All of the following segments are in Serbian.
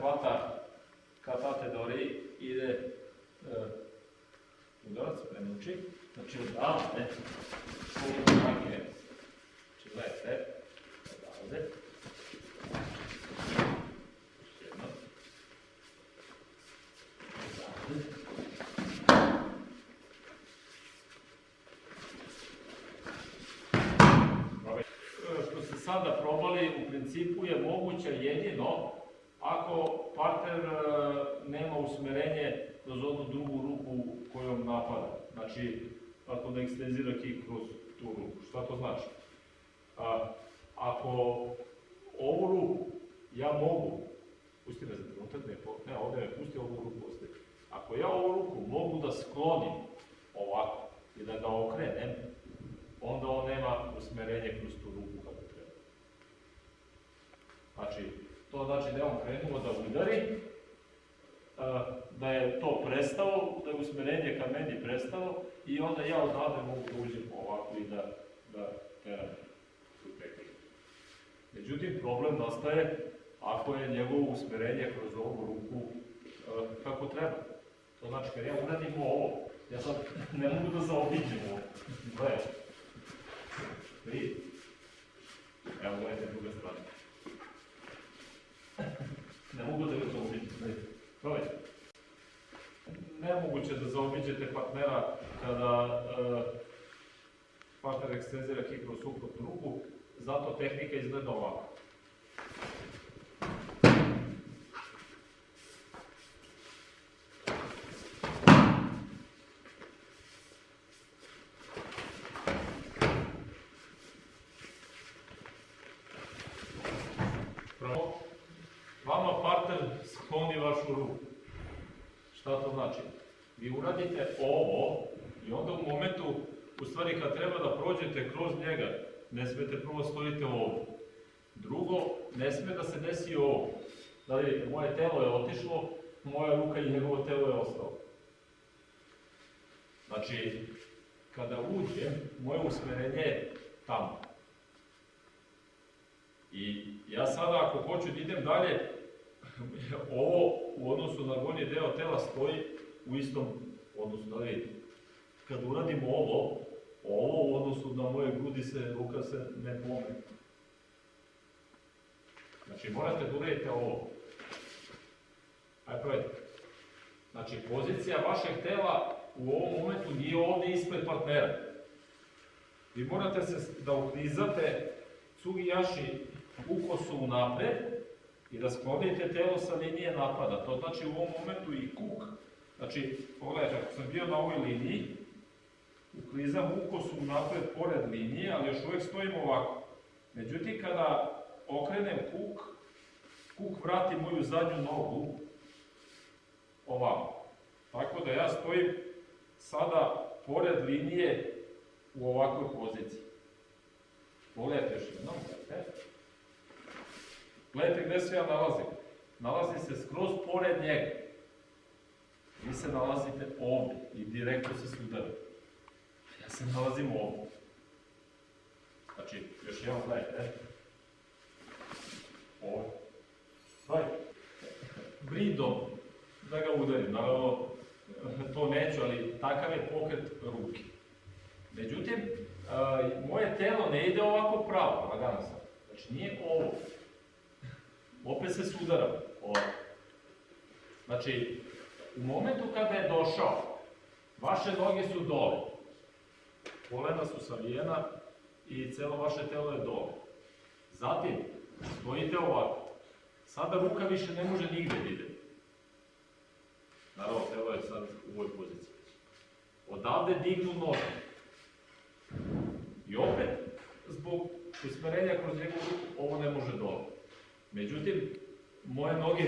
hvata katate dori, ide e, udarac, prenuči, znači odavde, koliko snage, znači gledajte, odavde, jedno. Odavde. E, Što ste sada probali, u principu je moguće jedino partner nema usmerenje kroz onu drugu ruku kojom napada. Znači, ako ne ekstenzira kik kroz tu ruku. Šta to znači? A, ako ovu ruku ja mogu, pusti me za trenutak, ne, ne, ovdje me pusti, ovu ruku ostaje. Ako ja ovu ruku mogu da sklonim ovako i da ga okrenem, onda on nema usmerenje kroz tu ruku kako treba. Znači, to znači da je on krenuo da udari, da je to prestalo, da je usmerenje ka meni prestalo i onda ja odavde mogu da uđem ovako i da, da teram. Međutim, problem nastaje ako je njegovo usmerenje kroz ovu ruku kako treba. To znači, kad ja uradim ovo, ja sad ne mogu da zaobiđem ovo. Gledaj. Vidi. Evo, gledajte druga strana. Ne mogu da ga zaobiđem. Gledajte. Gledajte. Nemoguće da zaobiđete partnera kada e, partner ekstenzira kroz suprotnu ruku, zato tehnika izgleda ovako. Vama partner skloni vašu ruku. Šta to znači? Vi uradite ovo i onda u momentu, u stvari kad treba da prođete kroz njega, ne smete prvo stojite ovdje. Drugo, ne sme da se desi ovo. Da vidite, moje telo je otišlo, moja ruka i njegovo telo je ostalo. Znači, kada uđem, moje usmerenje je tamo. I ja sada ako hoću da idem dalje, ovo u odnosu na gornji deo tela stoji u istom odnosu, da vidite. Kad uradim ovo, ovo u odnosu na moje grudi se, ruka se ne pomeri. Znači morate da uradite ovo. Ajde probajte. Znači pozicija vašeg tela u ovom momentu nije ovdje ispred partnera. Vi morate se da uklizate cugijaši u napred i da sklonite telo sa linije napada. To znači u ovom momentu i kuk. Znači, pogledajte, ako sam bio na ovoj liniji, uklizam ukosu u napred pored linije, ali još uvijek stojim ovako. Međutim, kada okrenem kuk, kuk vrati moju zadnju nogu ovako. Tako da ja stojim sada pored linije u ovakvoj poziciji. Pogledajte još jednom, gledajte. Gdje se ja nalazim. Nalazim se skroz pored njega. Vi se nalazite ovdje i direktno se sudarate. Ja se nalazim ovdje. Znači, još jednom gledajte. Ovdje. Gledajte. Bridom da ga udarim. Naravno, to neću, ali takav je pokret ruke. Međutim, moje telo ne ide ovako pravo, lagano sam. Znači, nije ovo. Opet se sudaram. Ovako. Znači, u momentu kada je došao, vaše noge su dole. Kolena su savijena i celo vaše telo je dole. Zatim, stojite ovako. Sada ruka više ne može nigde da ide. Naravno, telo je sad u ovoj poziciji. Odavde dignu noge. I opet, zbog usmerenja kroz njegovu ruku, ovo ne može dole. Međutim, moje noge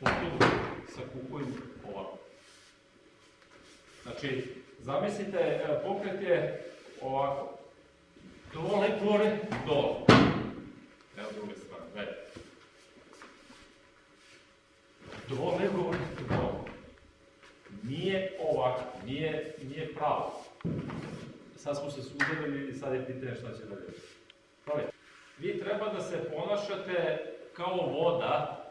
potpuno sa kukuju ovako. Znači, zamislite, e, pokret je ovako. Dole, gore, dole. Evo druge strane, gledajte. Dole, gore, dole. Nije ovako, nije, nije pravo. Sad smo se sudarili i sad je pitanje šta će dalje. Gledajte, vi treba da se ponašate kao voda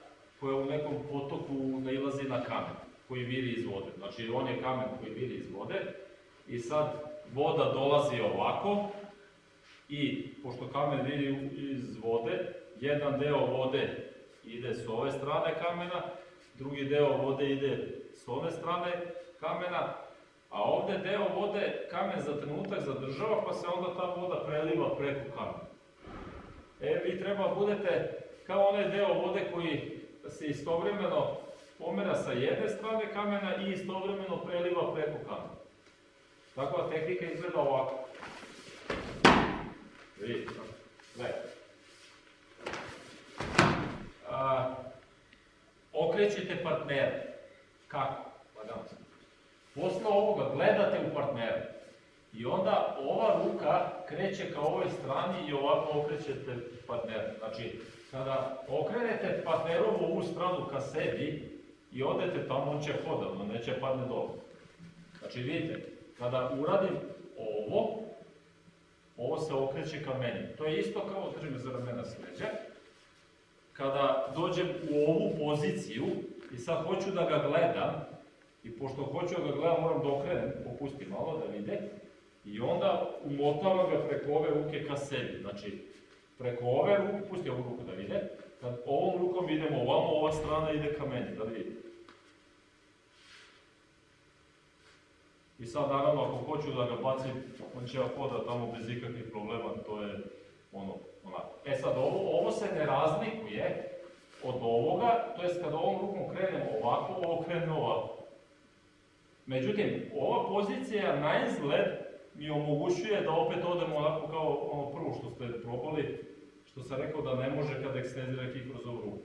koja u nekom potoku nailazi na kamen koji viri iz vode. Znači on je kamen koji viri iz vode i sad voda dolazi ovako i pošto kamen viri iz vode, jedan deo vode ide s ove strane kamena, drugi deo vode ide s ove strane kamena, a ovdje deo vode kamen za trenutak zadržava pa se onda ta voda preliva preko kamena. E, vi treba budete kao onaj deo vode koji se istovremeno pomera sa jedne strane kamena i istovremeno preliva preko kamena. Takva tehnika izgleda ovako. Vidite, gledajte. Okrećete partnere. Kako? Lagano. Posle ovoga gledate u partnera. I onda ova ruka kreće ka ovoj strani i ovako okrećete partnera. Znači, kada okrenete partnerovu ovu stranu ka sebi i odete tamo, on će hodat, on neće padne dole. Znači, vidite, kada uradim ovo, ovo se okreće ka meni. To je isto kao držim za ramena s leđa. Kada dođem u ovu poziciju i sad hoću da ga gledam, i pošto hoću da ga gledam, moram da okrenem, popustim malo da vide, i onda umotavam ga preko ove ruke ka sebi. Znači, preko ove ruke, pusti ovu ruku da vide, kad ovom rukom idemo ovamo, ova strana ide ka meni, da vidite. I sad naravno ako hoću da ga bacim, on će hoda tamo bez ikakvih problema, to je ono, onako. E sad ovo, ovo se ne razlikuje od ovoga, to jest kad ovom rukom krenem ovako, ovo krene ovako. Međutim, ova pozicija na izgled mi omogućuje da opet odemo onako kao ono prvo što ste probali, što sam rekao da ne može kad ekstenzira kik kroz ovu ruku.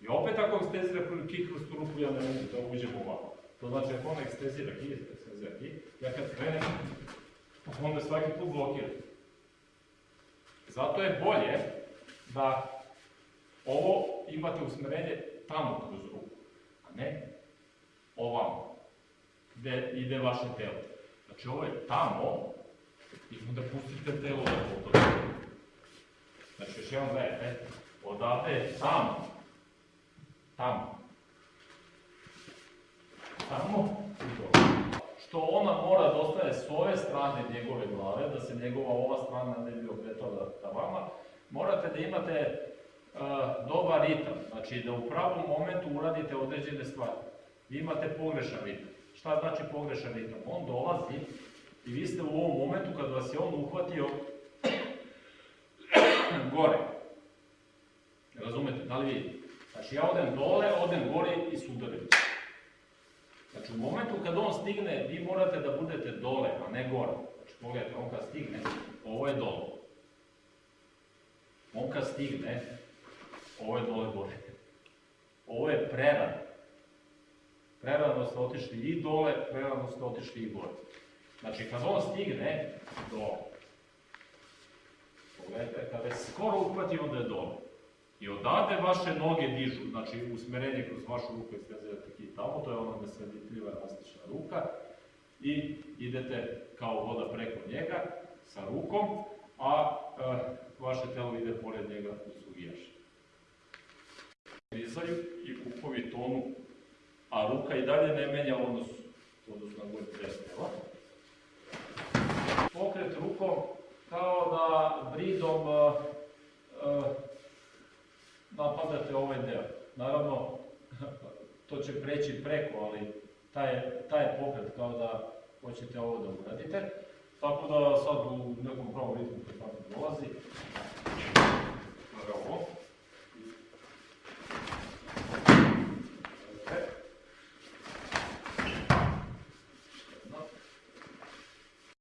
I opet ako ekstenzira kik kroz tu ruku, ja ne mogu da uđem ovako. To znači ako on ekstenzira kik, ekstenzira kik, ja kad krenem, on me svaki put blokira. Zato je bolje da ovo imate usmerenje tamo kroz ruku, a ne ovamo, gde ide vaše telo. Znači ovo je tamo i onda pustite telo da potore. Znači još jedan gledajte, odavde je tamo, tamo, tamo i dole. Što ona mora da ostane s ove strane njegove glave, da se njegova ova strana ne bi okretala ka vama, morate da imate uh, dobar ritam, znači da u pravom momentu uradite određene stvari. Vi imate pogrešan ritam. Šta znači pogrešan ritam? On dolazi i vi ste u ovom momentu kad vas je on uhvatio gore. Razumete, da li vidite? Znači ja odem dole, odem gore i sudarim. Znači u momentu kad on stigne, vi morate da budete dole, a ne gore. Znači pogledajte, on kad stigne, ovo je dole. On kad stigne, ovo je dole gore. Ovo je prerano. Prerano ste otišli i dole, prerano ste otišli i gore. Znači kad on stigne, dole. Pogledajte, kada je skoro uhvati, onda je dole. I odade vaše noge dižu, znači usmerenje kroz vašu ruku iskazujete i tamo, to je ona nesreditljiva elastična ruka. I idete kao voda preko njega sa rukom, a e, vaše telo ide pored njega u sugijaš. Rizaju i kupovi tonu, a ruka i dalje ne menja odnos, odnos na gore tela. Pokret rukom kao da bridom e, e, napadate ovaj deo. Naravno, to će preći preko, ali taj, taj pokret kao da hoćete ovo da uradite. Tako da sad u nekom pravom ritmu kad tako dolazi,